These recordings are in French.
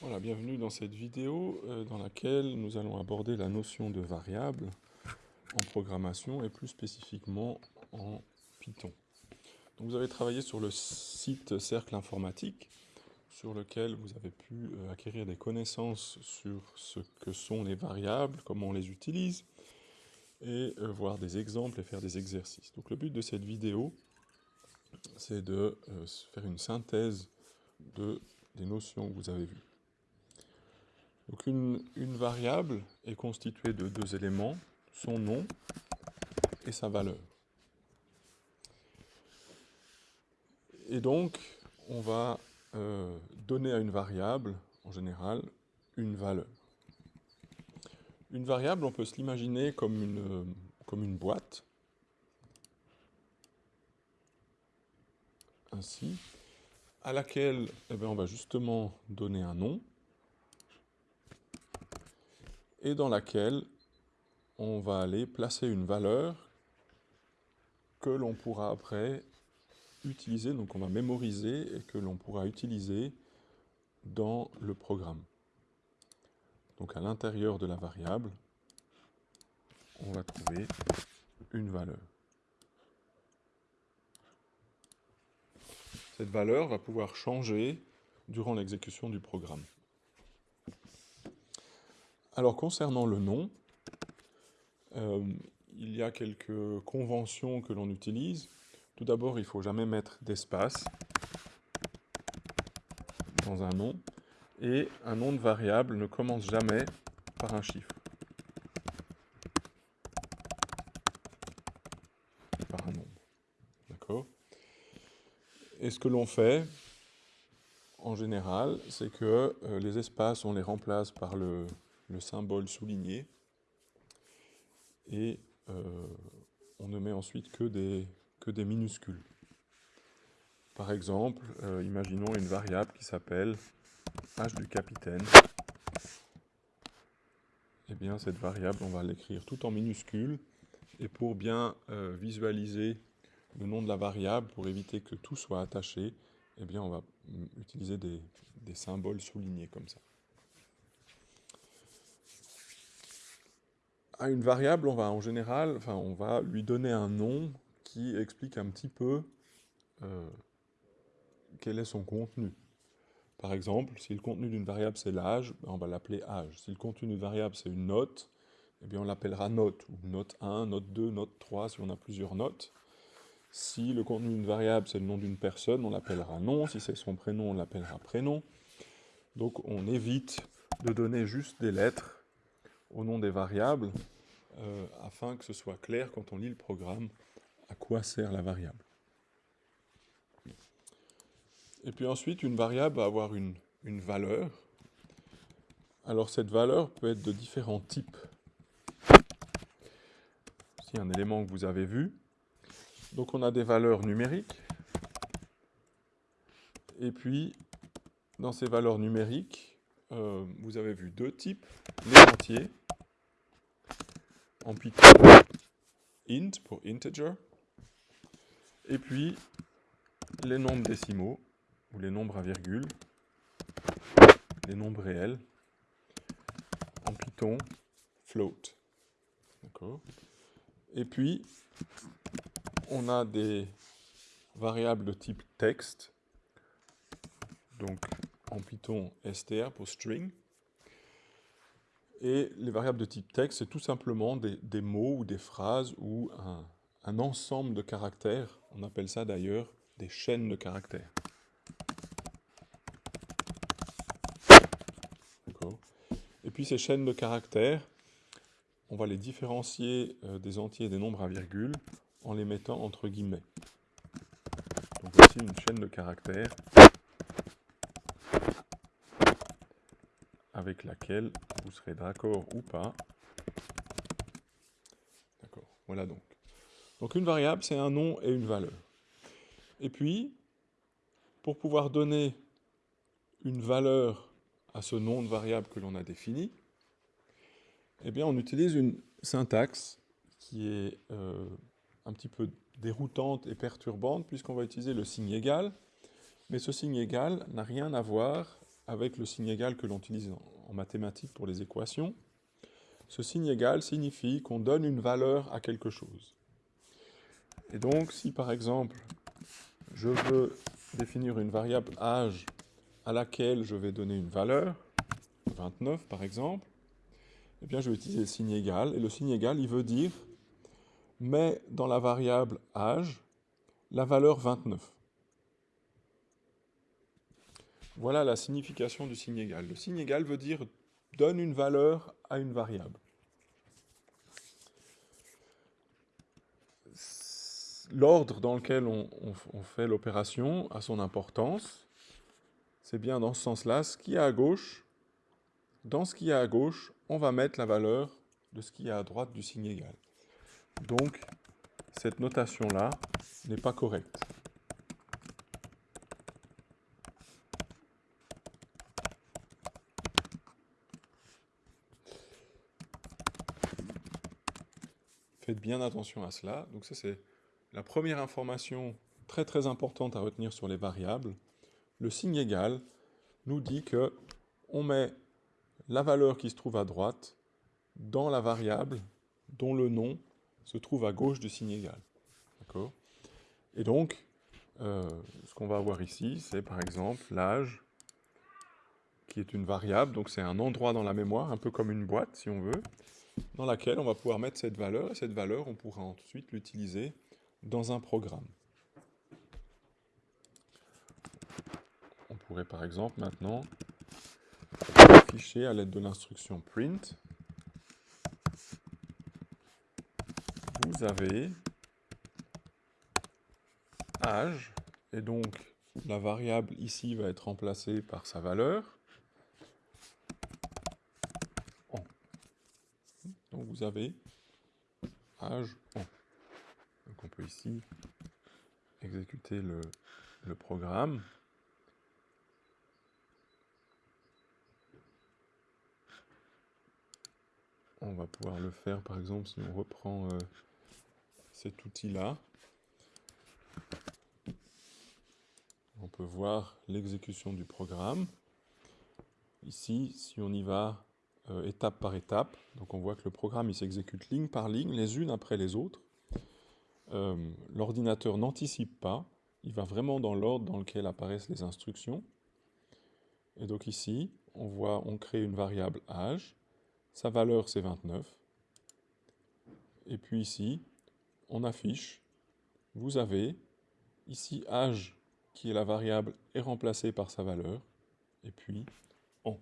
Voilà, bienvenue dans cette vidéo euh, dans laquelle nous allons aborder la notion de variable en programmation et plus spécifiquement en Python. Donc vous avez travaillé sur le site Cercle Informatique sur lequel vous avez pu euh, acquérir des connaissances sur ce que sont les variables, comment on les utilise et euh, voir des exemples et faire des exercices. Donc le but de cette vidéo c'est de faire une synthèse de, des notions que vous avez vues. Donc une, variable est constituée de deux éléments, son nom et sa valeur. Et donc, on va euh, donner à une variable, en général, une valeur. Une variable, on peut se l'imaginer comme une, boîte, ainsi, à laquelle eh bien, on va justement donner un nom, et dans laquelle on va aller placer une valeur que l'on pourra après utiliser, donc on va mémoriser et que l'on pourra utiliser dans le programme. Donc à l'intérieur de la variable, on va trouver une valeur. Cette valeur va pouvoir changer durant l'exécution du programme. Alors concernant le nom, euh, il y a quelques conventions que l'on utilise. Tout d'abord, il ne faut jamais mettre d'espace dans un nom. Et un nom de variable ne commence jamais par un chiffre. Par un nombre. D'accord? Et ce que l'on fait, en général, c'est que euh, les espaces, on les remplace par le, le symbole souligné et euh, on ne met ensuite que des, que des minuscules. Par exemple, euh, imaginons une variable qui s'appelle h du capitaine. Eh bien, cette variable, on va l'écrire tout en minuscules. Et pour bien euh, visualiser le nom de la variable, pour éviter que tout soit attaché, eh bien, on va utiliser des symboles soulignés comme ça. À une variable, on va en général, on va lui donner un nom qui explique un petit peu euh, quel est son contenu. Par exemple, si le contenu d'une variable c'est l'âge, ben, on va l'appeler âge. Si le contenu d'une variable c'est une note, eh on l'appellera note, ou note 1, note 2, note 3 si on a plusieurs notes. Si le contenu d'une variable c'est le nom d'une personne, on l'appellera nom. Si c'est son prénom, on l'appellera prénom. Donc on évite de donner juste des lettres au nom des variables euh, afin que ce soit clair quand on lit le programme à quoi sert la variable. Et puis ensuite, une variable va avoir une, valeur. Alors cette valeur peut être de différents types. Ici, un élément que vous avez vu. Donc on a des valeurs numériques. Et puis, dans ces valeurs numériques, euh, vous avez vu deux types, les entiers en Python int pour integer, et puis les nombres décimaux, ou les nombres à virgule, les nombres réels, en Python float. Et puis, on a des variables de type texte, donc en Python str pour string, et les variables de type texte, c'est tout simplement des, mots ou des phrases ou un, ensemble de caractères. On appelle ça d'ailleurs des chaînes de caractères. Et puis ces chaînes de caractères, on va les différencier euh, des entiers et des nombres à virgule en les mettant entre guillemets. Donc voici une chaîne de caractères avec laquelle vous serez d'accord ou pas. D'accord, voilà donc. Donc une variable, c'est un nom et une valeur. Et puis, pour pouvoir donner une valeur à ce nom de variable que l'on a défini, eh bien on utilise une syntaxe qui est euh, un petit peu déroutante et perturbante puisqu'on va utiliser le signe égal, mais ce signe égal n'a rien à voir avec le signe égal que l'on utilise en mathématiques pour les équations. Ce signe égal signifie qu'on donne une valeur à quelque chose. Et donc, si par exemple, je veux définir une variable âge à laquelle je vais donner une valeur, 29 par exemple, eh bien je vais utiliser le signe égal. Et le signe égal, il veut dire, mets dans la variable âge la valeur 29. Voilà la signification du signe égal. Le signe égal veut dire donne une valeur à une variable. L'ordre dans lequel on, fait l'opération a son importance. C'est bien dans ce sens-là. Ce qui est à gauche, dans ce qui est à gauche, on va mettre la valeur de ce qui est à droite du signe égal. Donc, cette notation-là n'est pas correcte. Bien attention à cela. Donc ça, c'est la première information très très importante à retenir sur les variables. Le signe égal nous dit que on met la valeur qui se trouve à droite dans la variable dont le nom se trouve à gauche du signe égal. D'accord? Et donc, euh, ce qu'on va avoir ici, c'est par exemple l'âge, qui est une variable, donc c'est un endroit dans la mémoire, un peu comme une boîte si on veut, dans laquelle on va pouvoir mettre cette valeur, et cette valeur, on pourra ensuite l'utiliser dans un programme. On pourrait par exemple maintenant afficher à l'aide de l'instruction print. Vous avez âge, et donc la variable ici va être remplacée par sa valeur. Vous avez âge Donc on peut ici exécuter le, le programme. On va pouvoir le faire par exemple si on reprend euh, cet outil-là. On peut voir l'exécution du programme. Ici, si on y va euh, étape par étape, donc on voit que le programme il s'exécute ligne par ligne, les unes après les autres. Euh, l'ordinateur n'anticipe pas, il va vraiment dans l'ordre dans lequel apparaissent les instructions. Et donc ici, on voit, on crée une variable âge. Sa valeur, c'est 29. Et puis ici, on affiche, vous avez ici âge, qui est la variable, est remplacée par sa valeur, et puis en.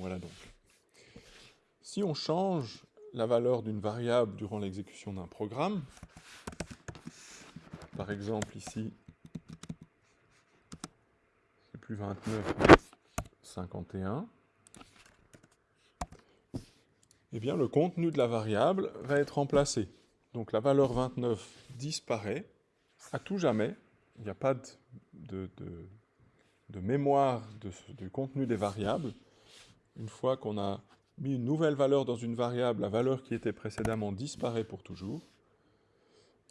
Voilà donc. Si on change la valeur d'une variable durant l'exécution d'un programme, par exemple ici, c'est plus 29, 51, eh bien le contenu de la variable va être remplacé. Donc la valeur 29 disparaît à tout jamais. Il n'y a pas de, mémoire du contenu des variables. Une fois qu'on a mis une nouvelle valeur dans une variable, la valeur qui était précédemment disparaît pour toujours.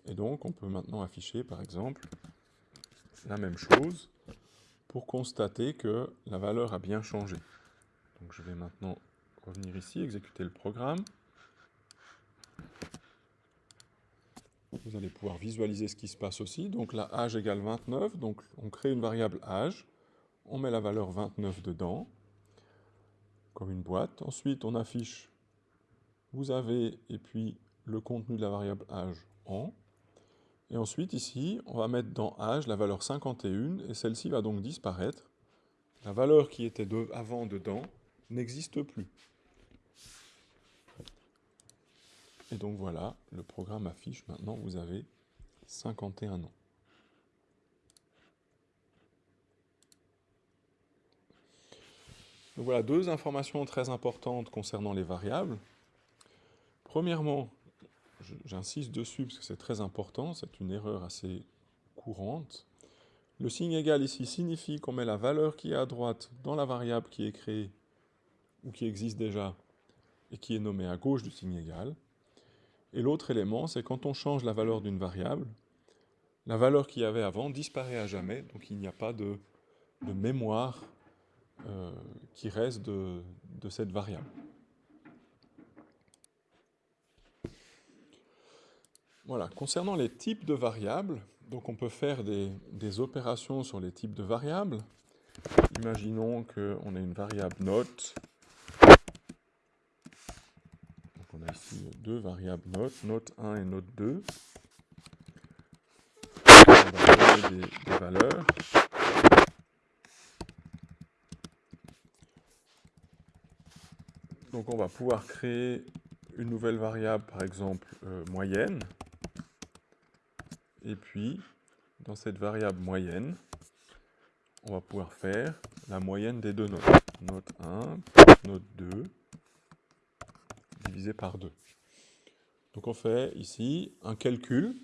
Et donc on peut maintenant afficher par exemple la même chose pour constater que la valeur a bien changé. Donc je vais maintenant revenir ici, exécuter le programme. Vous allez pouvoir visualiser ce qui se passe aussi. Donc là, âge égale 29, donc on crée une variable âge, on met la valeur 29 dedans, comme une boîte. Ensuite, on affiche, vous avez, et puis le contenu de la variable âge en. Et ensuite, ici, on va mettre dans âge la valeur 51, et celle-ci va donc disparaître. La valeur qui était avant dedans n'existe plus. Et donc voilà, le programme affiche maintenant, vous avez 51 ans. Donc voilà deux informations très importantes concernant les variables. Premièrement, j'insiste dessus parce que c'est très important, c'est une erreur assez courante. Le signe égal ici signifie qu'on met la valeur qui est à droite dans la variable qui est créée ou qui existe déjà et qui est nommée à gauche du signe égal. Et l'autre élément, c'est quand on change la valeur d'une variable, la valeur qu'il y avait avant disparaît à jamais, donc il n'y a pas de, mémoire euh, qui reste de, cette variable. Voilà, concernant les types de variables, donc on peut faire des, opérations sur les types de variables. Imaginons qu'on ait une variable note. Donc on a ici deux variables note, note 1 et note 2 des, valeurs. Donc on va pouvoir créer une nouvelle variable, par exemple euh, moyenne. Et puis, dans cette variable moyenne, on va pouvoir faire la moyenne des deux notes. Note 1, note 2, divisé par 2. Donc on fait ici un calcul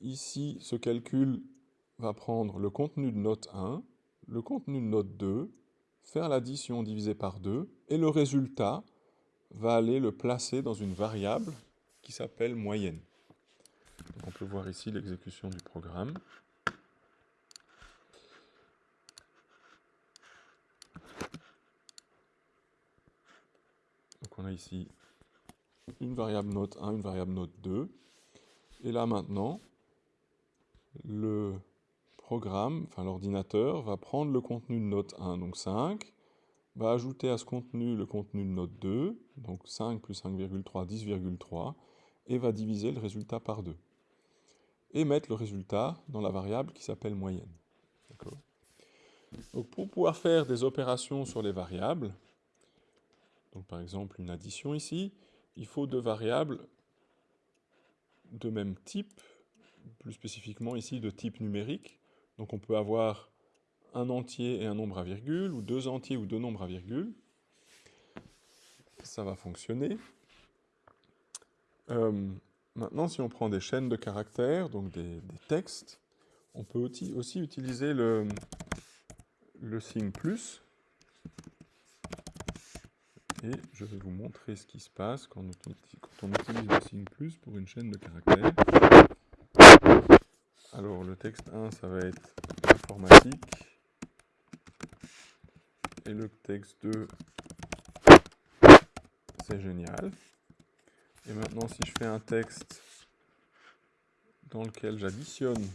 Ici, ce calcul va prendre le contenu de note 1, le contenu de note 2, faire l'addition divisée par 2, et le résultat va aller le placer dans une variable qui s'appelle moyenne. on peut voir ici l'exécution du programme. Donc on a ici une variable note 1, une variable note 2. Et là maintenant, le programme, l'ordinateur, va prendre le contenu de note 1, donc 5, va ajouter à ce contenu le contenu de note 2, donc 5 plus 5,3, 10,3, et va diviser le résultat par 2. Et mettre le résultat dans la variable qui s'appelle moyenne. Donc pour pouvoir faire des opérations sur les variables, donc par exemple une addition ici, il faut deux variables de même type, plus spécifiquement ici de type numérique. Donc on peut avoir un entier et un nombre à virgule, ou deux entiers ou deux nombres à virgule. Ça va fonctionner. Euh, maintenant, si on prend des chaînes de caractères, donc des, textes, on peut aussi, utiliser le, signe plus. Et je vais vous montrer ce qui se passe quand on utilise le signe plus pour une chaîne de caractères. Alors le texte 1, ça va être informatique. Et le texte 2, c'est génial. Et maintenant, si je fais un texte dans lequel j'additionne,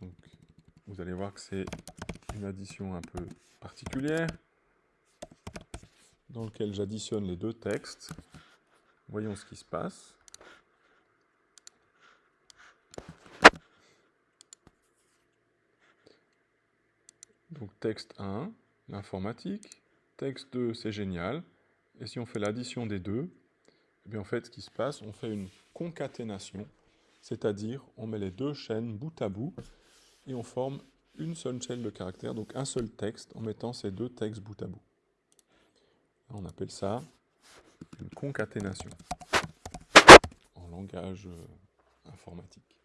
donc vous allez voir que c'est une addition un peu particulière, dans lequel j'additionne les deux textes. Voyons ce qui se passe. Donc texte 1, l'informatique. Texte 2, c'est génial. Et si on fait l'addition des deux, eh bien en fait, ce qui se passe, on fait une concaténation, c'est-à-dire on met les deux chaînes bout à bout et on forme une seule chaîne de caractères, donc un seul texte, en mettant ces deux textes bout à bout. On appelle ça une concaténation en langage euh, informatique.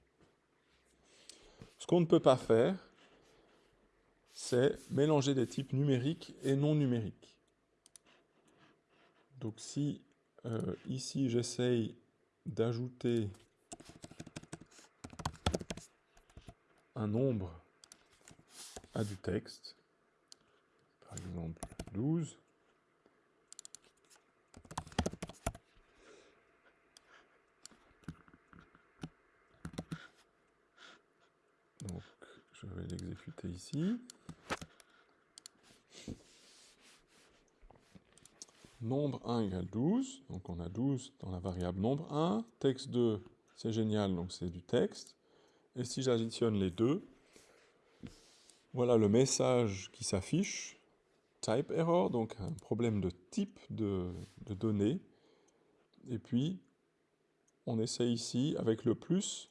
Ce qu'on ne peut pas faire, c'est mélanger des types numériques et non numériques. Donc si euh, ici j'essaye d'ajouter un nombre à du texte, par exemple 12, donc je vais l'exécuter ici. Nombre 1 égale 12, donc on a 12 dans la variable nombre 1, texte 2, c'est génial, donc c'est du texte, et si j'additionne les deux, voilà le message qui s'affiche, type error, donc un problème de type de, de données, et puis on essaie ici, avec le plus,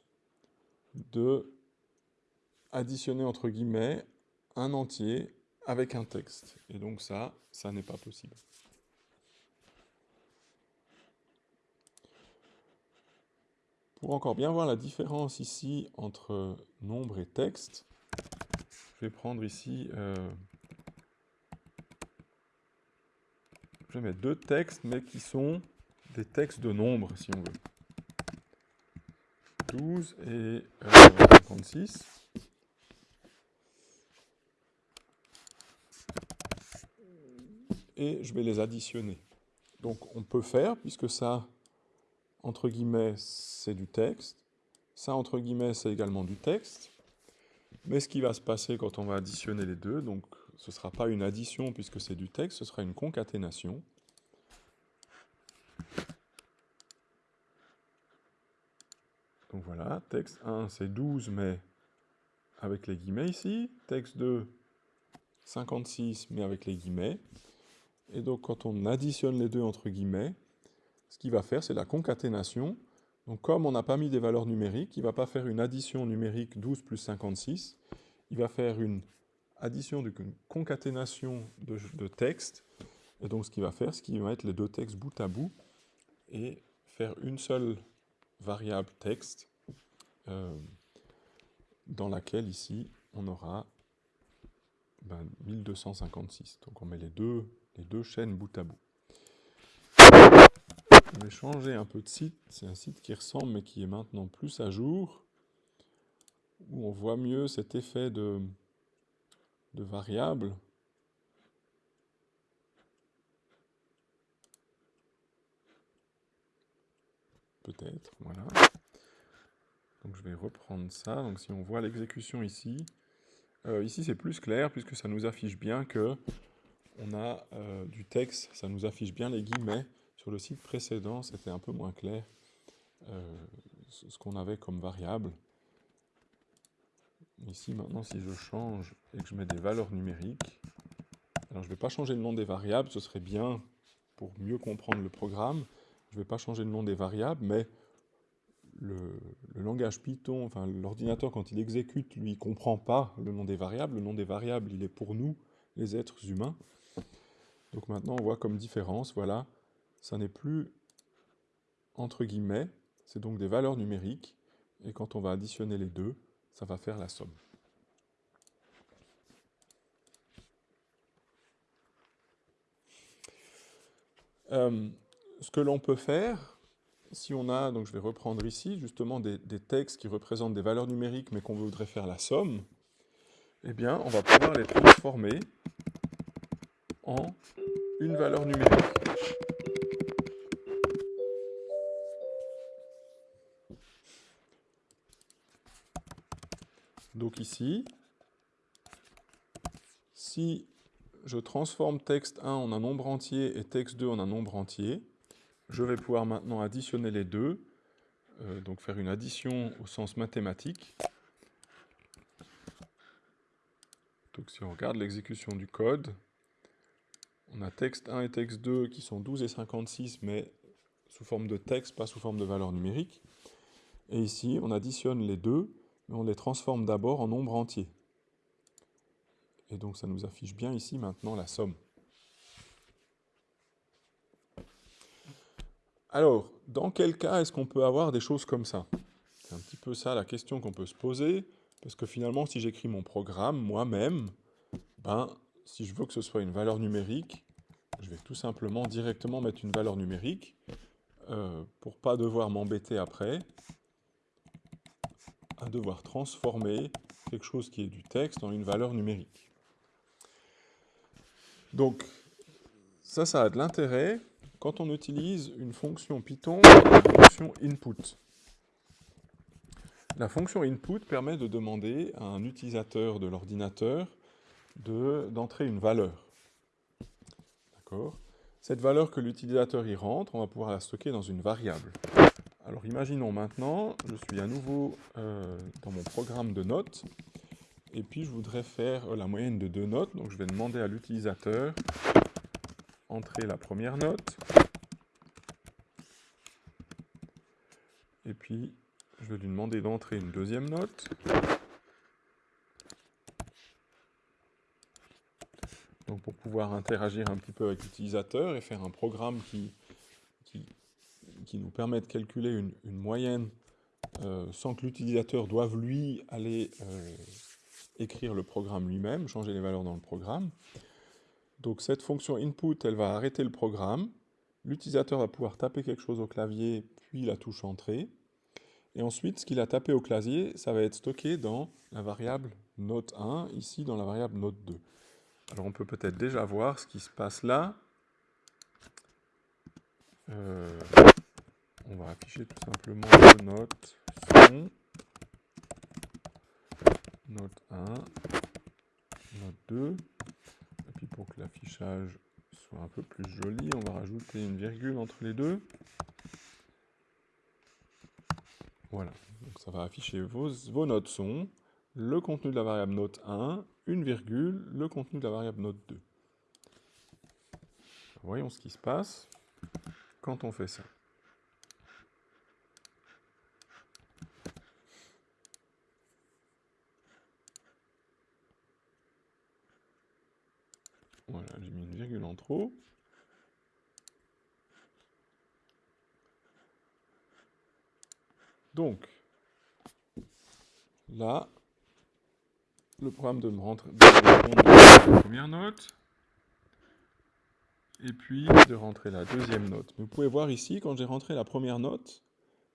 de additionner entre guillemets un entier avec un texte. Et donc ça, ça n'est pas possible. Pour encore bien voir la différence ici entre nombre et texte, je vais prendre ici, euh, je vais mettre deux textes, mais qui sont des textes de nombre, si on veut. 12 et 56. Et je vais les additionner. Donc on peut faire, puisque ça, entre guillemets, c'est du texte. Ça, entre guillemets, c'est également du texte. Mais ce qui va se passer quand on va additionner les deux, donc ce ne sera pas une addition puisque c'est du texte, ce sera une concaténation. Donc voilà, texte 1 c'est 12 mais avec les guillemets ici, texte 2 56 mais avec les guillemets. Et donc quand on additionne les deux entre guillemets, ce qu'il va faire c'est la concaténation. Donc comme on n'a pas mis des valeurs numériques, il ne va pas faire une addition numérique 12 plus 56, il va faire une addition d'une concaténation de, de textes. Et donc ce qu'il va faire, c'est qu'il va mettre les deux textes bout à bout et faire une seule variable texte euh, dans laquelle ici on aura 1256. Ben, donc on met les deux, les deux chaînes bout à bout. Je vais changer un peu de site. C'est un site qui ressemble mais qui est maintenant plus à jour où on voit mieux cet effet de, de variable. Peut-être, voilà. Donc je vais reprendre ça. Donc si on voit l'exécution ici, euh, ici c'est plus clair puisque ça nous affiche bien que on a euh, du texte, ça nous affiche bien les guillemets. Sur le site précédent, c'était un peu moins clair euh, ce qu'on avait comme variable. Ici, maintenant, si je change et que je mets des valeurs numériques, alors je ne vais pas changer le nom des variables, ce serait bien pour mieux comprendre le programme. Je ne vais pas changer le nom des variables, mais le, langage Python, enfin l'ordinateur, quand il exécute, lui, ne comprend pas le nom des variables. Le nom des variables, il est pour nous, les êtres humains. Donc maintenant, on voit comme différence, voilà, ça n'est plus entre guillemets, c'est donc des valeurs numériques, et quand on va additionner les deux, ça va faire la somme. Euh, ce que l'on peut faire, si on a, donc je vais reprendre ici, justement des, textes qui représentent des valeurs numériques mais qu'on voudrait faire la somme, eh bien, on va pouvoir les transformer en une valeur numérique. Donc ici, si je transforme texte 1 en un nombre entier et texte 2 en un nombre entier, je vais pouvoir maintenant additionner les deux, euh, donc faire une addition au sens mathématique. Donc si on regarde l'exécution du code, on a texte 1 et texte 2 qui sont 12 et 56, mais sous forme de texte, pas sous forme de valeur numérique. Et ici, on additionne les deux, on les transforme d'abord en nombre entier. Et donc ça nous affiche bien ici maintenant la somme. Alors, dans quel cas est-ce qu'on peut avoir des choses comme ça? C'est un petit peu ça la question qu'on peut se poser, parce que finalement, si j'écris mon programme moi-même, ben, si je veux que ce soit une valeur numérique, je vais tout simplement directement mettre une valeur numérique, euh, pour pas devoir m'embêter après, à devoir transformer quelque chose qui est du texte en une valeur numérique. Donc, ça, ça a de l'intérêt quand on utilise une fonction Python, une fonction input. La fonction input permet de demander à un utilisateur de l'ordinateur d'entrer une valeur. D'accord? Cette valeur que l'utilisateur y rentre, on va pouvoir la stocker dans une variable. Alors imaginons maintenant, je suis à nouveau euh, dans mon programme de notes, et puis je voudrais faire la moyenne de deux notes, donc je vais demander à l'utilisateur entrer la première note, et puis je vais lui demander d'entrer une deuxième note, donc pour pouvoir interagir un petit peu avec l'utilisateur et faire un programme qui qui nous permet de calculer une, moyenne euh, sans que l'utilisateur doive lui aller euh, écrire le programme lui-même, changer les valeurs dans le programme. Donc cette fonction input, elle va arrêter le programme. L'utilisateur va pouvoir taper quelque chose au clavier, puis la touche entrée. Et ensuite, ce qu'il a tapé au clavier, ça va être stocké dans la variable note 1, ici dans la variable note 2. Alors on peut peut-être déjà voir ce qui se passe là. Euh, on va afficher tout simplement note son, note 1, note 2. Et puis pour que l'affichage soit un peu plus joli, on va rajouter une virgule entre les deux. Voilà, donc ça va afficher vos, vos notes son, le contenu de la variable note 1, une virgule, le contenu de la variable note 2. Voyons ce qui se passe quand on fait ça. Voilà, j'ai mis une virgule en Donc, là, le programme de me rentrer la première note, et puis de rentrer la deuxième note. vous pouvez voir ici, quand j'ai rentré la première note,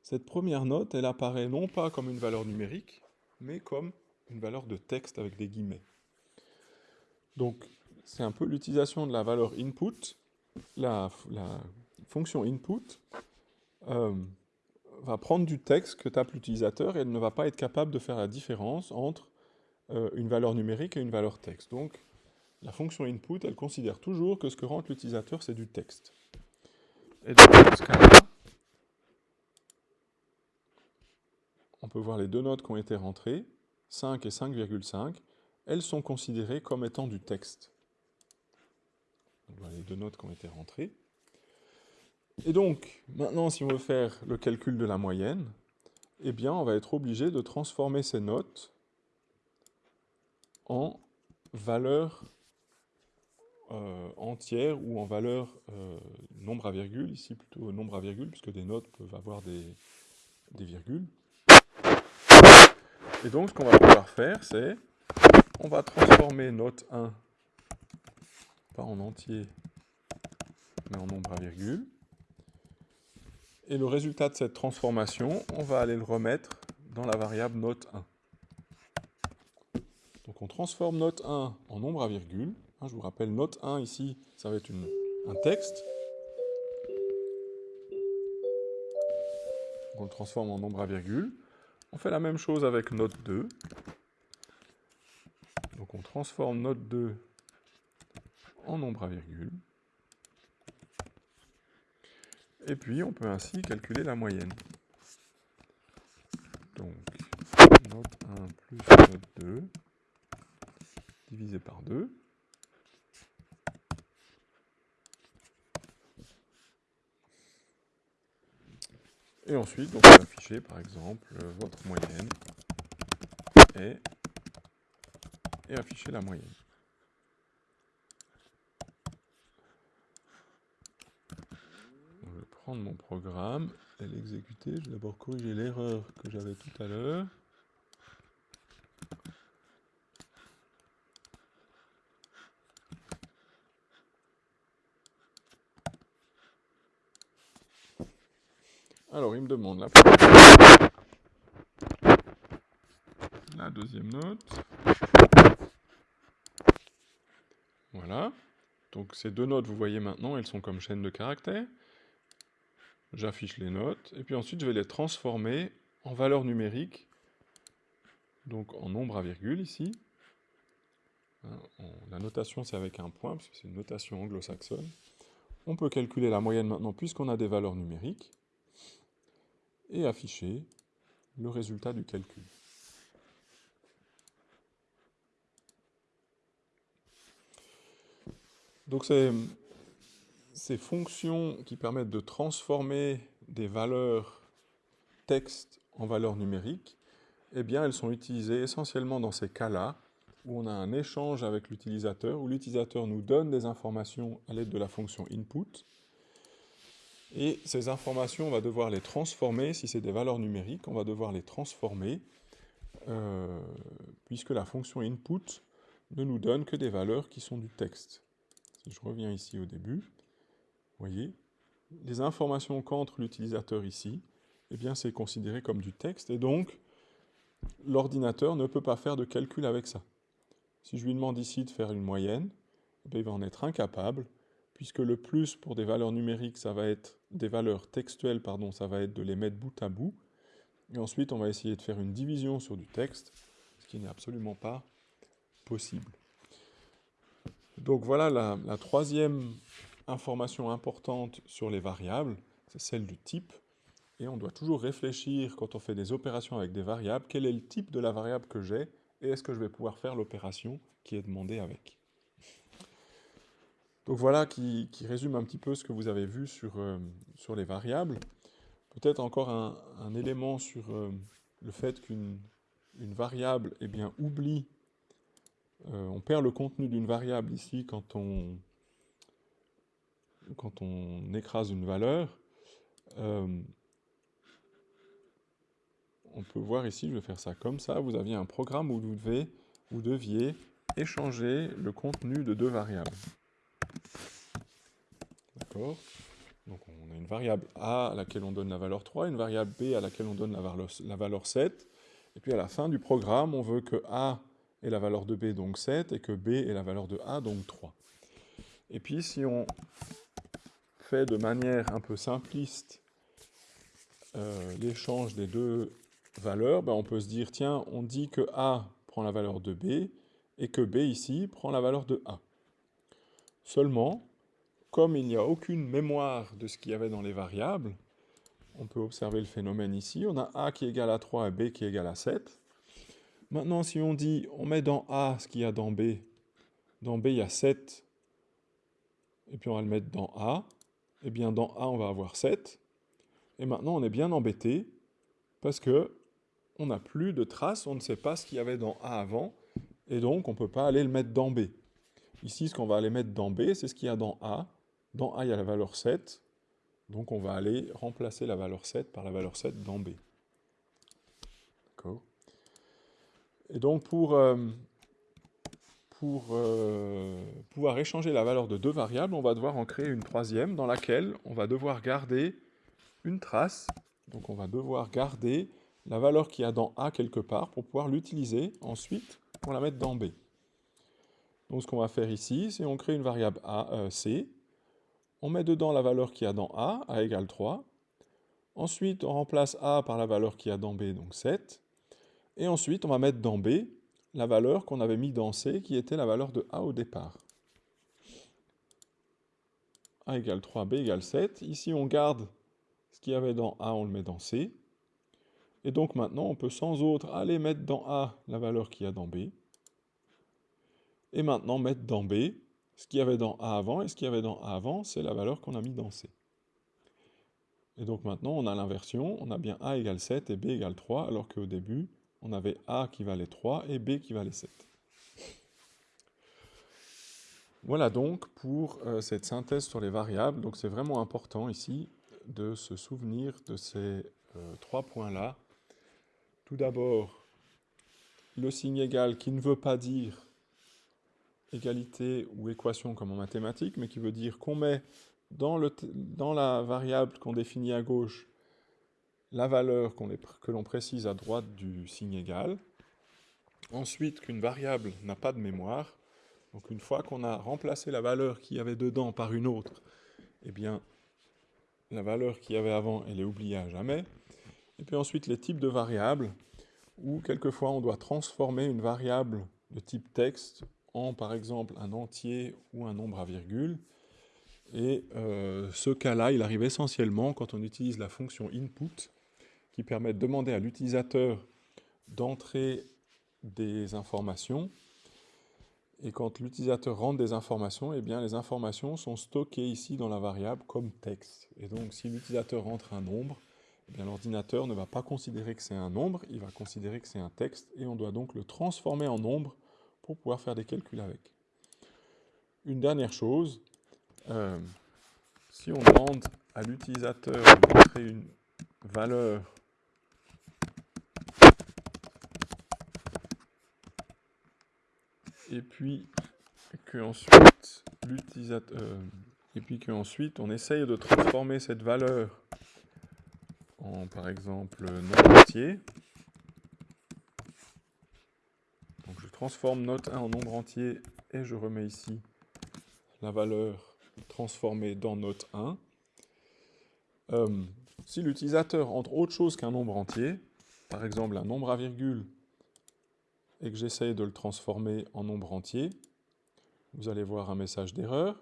cette première note, elle apparaît non pas comme une valeur numérique, mais comme une valeur de texte avec des guillemets. Donc, c'est un peu l'utilisation de la valeur input, la, fonction input, euh, va prendre du texte que tape l'utilisateur et elle ne va pas être capable de faire la différence entre euh, une valeur numérique et une valeur texte. Donc, la fonction input, elle considère toujours que ce que rentre l'utilisateur, c'est du texte. Et dans ce cas-là, on peut voir les deux notes qui ont été rentrées, 5 et 5,5, elles sont considérées comme étant du texte. Les deux notes qui ont été rentrées. Et donc, maintenant, si on veut faire le calcul de la moyenne, eh bien, on va être obligé de transformer ces notes en valeur euh, entière ou en valeur euh, nombre à virgule, ici plutôt nombre à virgule, puisque des notes peuvent avoir des, des virgules. Et donc, ce qu'on va pouvoir faire, c'est on va transformer note 1, pas en entier, mais en nombre à virgule. Et le résultat de cette transformation, on va aller le remettre dans la variable note 1. Donc on transforme note 1 en nombre à virgule. Hein, je vous rappelle, note 1 ici, ça va être un texte. on le transforme en nombre à virgule. On fait la même chose avec note 2. Donc on transforme note 2 en nombre à virgule. Et puis, on peut ainsi calculer la moyenne. Donc, note 1 plus note 2, divisé par 2. Et ensuite, on peut afficher, par exemple, votre moyenne et, et afficher la moyenne. Prendre mon programme et l'exécuter. Je vais d'abord corriger l'erreur que j'avais tout à l'heure. Alors, il me demande la deuxième note. Voilà. Donc ces deux notes, vous voyez maintenant, elles sont comme chaîne de caractères j'affiche les notes, et puis ensuite je vais les transformer en valeur numérique, donc en nombre à virgule ici. Hein, la notation c'est avec un point, parce que c'est une notation anglo-saxonne. On peut calculer la moyenne maintenant puisqu'on a des valeurs numériques, et afficher le résultat du calcul. Donc c'est ces fonctions qui permettent de transformer des valeurs texte en valeurs numériques, eh bien, elles sont utilisées essentiellement dans ces cas-là, où on a un échange avec l'utilisateur, où l'utilisateur nous donne des informations à l'aide de la fonction input, et ces informations, on va devoir les transformer, si c'est des valeurs numériques, on va devoir les transformer, euh, puisque la fonction input ne nous donne que des valeurs qui sont du texte. Si je reviens ici au début, voyez, les informations qu'entre l'utilisateur ici, eh bien c'est considéré comme du texte et donc l'ordinateur ne peut pas faire de calcul avec ça. Si je lui demande ici de faire une moyenne, eh il va en être incapable, puisque le plus pour des valeurs numériques, ça va être des valeurs textuelles, pardon, ça va être de les mettre bout à bout. Et ensuite, on va essayer de faire une division sur du texte, ce qui n'est absolument pas possible. Donc voilà la, la troisième information importante sur les variables, c'est celle du type. Et on doit toujours réfléchir quand on fait des opérations avec des variables, quel est le type de la variable que j'ai et est-ce que je vais pouvoir faire l'opération qui est demandée avec. Donc voilà qui, résume un petit peu ce que vous avez vu sur, euh, les variables. Peut-être encore un, élément sur euh, le fait qu'une une variable eh bien, oublie, euh, on perd le contenu d'une variable ici quand on, quand on écrase une valeur. on peut voir ici, je vais faire ça comme ça, vous aviez un programme où vous, devez, vous deviez échanger le contenu de deux variables. D'accord Donc on a une variable A à laquelle on donne la valeur 3, une variable B à laquelle on donne la valeur, la valeur 7, et puis à la fin du programme, on veut que A ait la valeur de B, donc 7, et que B ait la valeur de A, donc 3. Et puis si on fait de manière un peu simpliste euh, l'échange des deux valeur, ben on peut se dire, tiens, on dit que A prend la valeur de B, et que B ici prend la valeur de A. Seulement, comme il n'y a aucune mémoire de ce qu'il y avait dans les variables, on peut observer le phénomène ici. On a A qui est égal à 3 et B qui est égal à 7. Maintenant, si on dit, on met dans A ce qu'il y a dans B, dans B il y a 7, et puis on va le mettre dans A, eh bien dans A on va avoir 7. Et maintenant on est bien embêté, parce que on n'a plus de traces, on ne sait pas ce qu'il y avait dans A avant, et donc on ne peut pas aller le mettre dans B. Ici, ce qu'on va aller mettre dans B, c'est ce qu'il y a dans A. Dans A, il y a la valeur 7, donc on va aller remplacer la valeur 7 par la valeur 7 dans B. D'accord? Et donc pour, euh, pour euh, pouvoir échanger la valeur de deux variables, on va devoir en créer une troisième dans laquelle on va devoir garder une trace. Donc on va devoir garder la valeur qu'il y a dans A quelque part pour pouvoir l'utiliser ensuite pour la mettre dans B. Donc ce qu'on va faire ici, c'est on crée une variable A, euh, C, on met dedans la valeur qu'il y a dans A, A égale 3, ensuite on remplace A par la valeur qu'il y a dans B, donc 7, et ensuite on va mettre dans B la valeur qu'on avait mis dans C, qui était la valeur de A au départ. A égale 3, B égale 7. Ici on garde ce qu'il y avait dans A, on le met dans C, et donc maintenant, on peut sans autre aller mettre dans A la valeur qu'il y a dans B. Et maintenant mettre dans B ce qu'il y avait dans A avant. Et ce qu'il y avait dans A avant, c'est la valeur qu'on a mis dans C. Et donc maintenant, on a l'inversion. On a bien A égale 7 et B égale 3, alors qu'au début, on avait A qui valait 3 et B qui valait 7. Voilà donc pour euh, cette synthèse sur les variables. Donc c'est vraiment important ici de se souvenir de ces euh, trois points-là tout d'abord, le signe égal qui ne veut pas dire égalité ou équation comme en mathématiques, mais qui veut dire qu'on met dans, la variable qu'on définit à gauche la valeur que l'on précise à droite du signe égal. Ensuite, qu'une variable n'a pas de mémoire. Donc une fois qu'on a remplacé la valeur qu'il y avait dedans par une autre, eh bien, la valeur qu'il y avait avant, elle est oubliée à jamais. Et puis ensuite les types de variables, où quelquefois on doit transformer une variable de type texte en par exemple un entier ou un nombre à virgule. Et euh, ce cas-là, il arrive essentiellement quand on utilise la fonction input, qui permet de demander à l'utilisateur d'entrer des informations. Et quand l'utilisateur rentre des informations, eh bien les informations sont stockées ici dans la variable comme texte. Et donc si l'utilisateur rentre un nombre, eh l'ordinateur ne va pas considérer que c'est un nombre, il va considérer que c'est un texte, et on doit donc le transformer en nombre pour pouvoir faire des calculs avec. Une dernière chose, euh, si on demande à l'utilisateur de montrer une valeur et puis que ensuite l'utilisateur euh, et puis qu'ensuite on essaye de transformer cette valeur en, par exemple, nombre entier. Donc je transforme note 1 en nombre entier et je remets ici la valeur transformée dans note 1. Euh, si l'utilisateur entre autre chose qu'un nombre entier, par exemple un nombre à virgule, et que j'essaye de le transformer en nombre entier, vous allez voir un message d'erreur.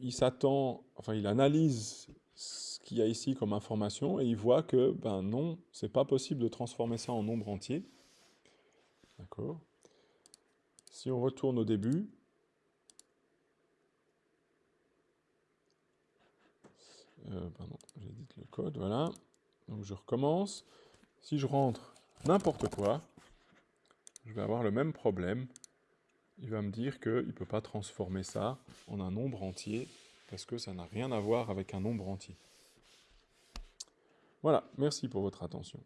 Il s'attend, enfin il analyse ce qu'il y a ici comme information et il voit que, ben non, c'est pas possible de transformer ça en nombre entier. D'accord Si on retourne au début, euh, j'édite le code, voilà. Donc je recommence. Si je rentre n'importe quoi, je vais avoir le même problème. Il va me dire qu'il ne peut pas transformer ça en un nombre entier parce que ça n'a rien à voir avec un nombre entier. Voilà, merci pour votre attention.